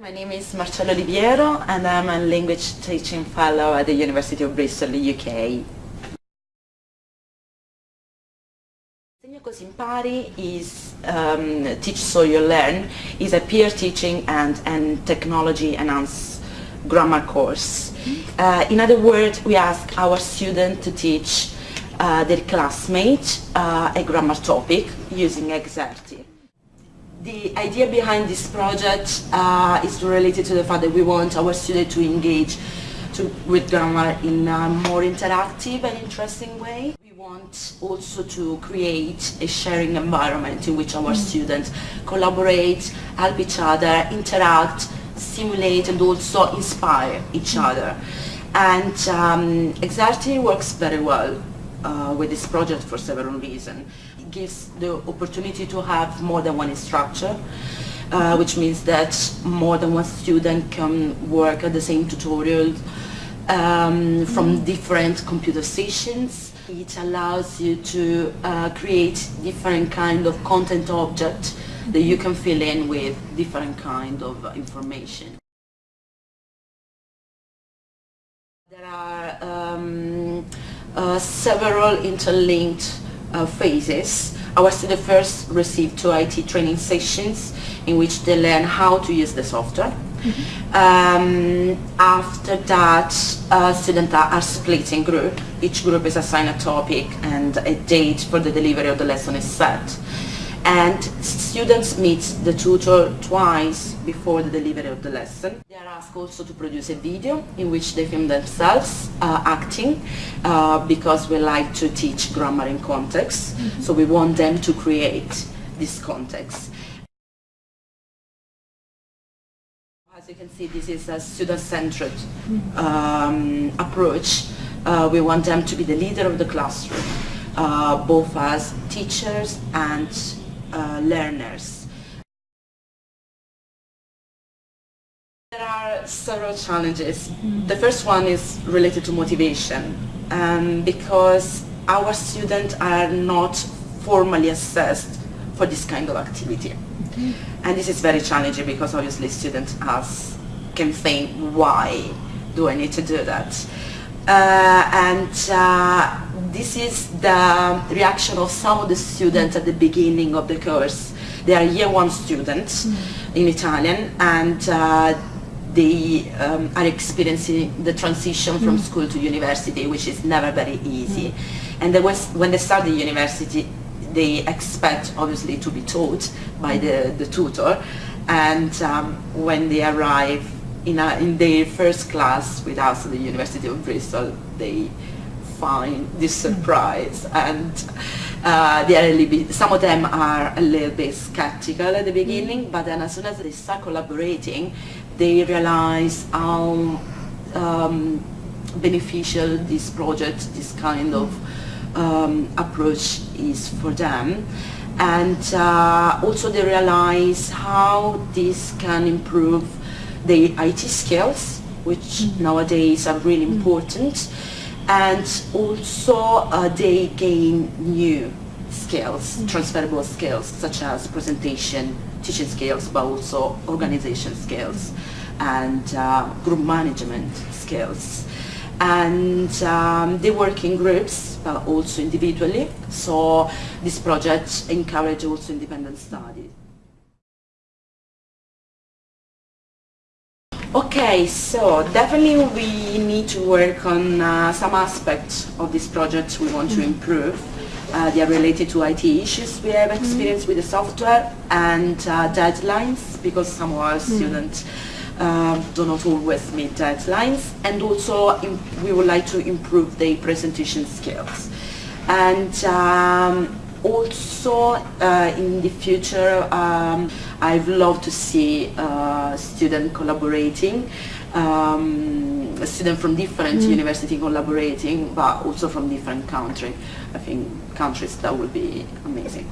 My name is Marcello Oliviero and I'm a language teaching fellow at the University of Bristol, UK. Insegna Così is um, Teach So You Learn is a peer teaching and, and technology enhanced grammar course. Uh, in other words, we ask our students to teach uh, their classmate uh, a grammar topic using Xerte. The idea behind this project uh, is related to the fact that we want our students to engage to, with grammar in a more interactive and interesting way. We want also to create a sharing environment in which our students collaborate, help each other, interact, stimulate and also inspire each other. And um, works very well uh, with this project for several reasons. Gives the opportunity to have more than one instructor, uh, which means that more than one student can work at the same tutorial um, from different computer stations. It allows you to uh, create different kind of content object that you can fill in with different kind of information. There are um, uh, several interlinked uh, phases. Our students first receive two IT training sessions in which they learn how to use the software. Mm -hmm. um, after that, uh, students are split in group. Each group is assigned a topic and a date for the delivery of the lesson is set and students meet the tutor twice before the delivery of the lesson. They are asked also to produce a video in which they film themselves uh, acting uh, because we like to teach grammar in context, mm -hmm. so we want them to create this context. As you can see, this is a student-centered um, approach. Uh, we want them to be the leader of the classroom, uh, both as teachers and learners. There are several challenges. The first one is related to motivation um, because our students are not formally assessed for this kind of activity. Mm-hmm. And this is very challenging because obviously students ask, can think, why do I need to do that? Uh, and uh, this is the reaction of some of the students at the beginning of the course. They are year one students mm. in Italian and uh, they um, are experiencing the transition from mm. school to university, which is never very easy. Mm. And was, when they start the university, they expect obviously to be taught by the, the tutor. And um, when they arrive in, a, in their first class with us at the University of Bristol, they find this surprise. And uh, they are a little bit, some of them are a little bit skeptical at the beginning, but then as soon as they start collaborating, they realize how um, beneficial this project, this kind of um, approach is for them. And uh, also they realize how this can improve their IT skills, which mm -hmm. nowadays are really important and also uh, they gain new skills, mm. transferable skills such as presentation, teaching skills, but also organization skills and uh, group management skills. And um, they work in groups, but also individually. So this project encourages also independent study. Okay, so definitely we need to work on uh, some aspects of this project we want mm -hmm. to improve. Uh, they are related to IT issues we have mm-hmm. experience mm -hmm. with the software and uh, deadlines because some of our mm -hmm. students uh, do not always meet deadlines and also we would like to improve their presentation skills. And um, also uh, in the future um, I'd love to see uh, students collaborating um, students from different mm. university collaborating but also from different countries I think countries that would be amazing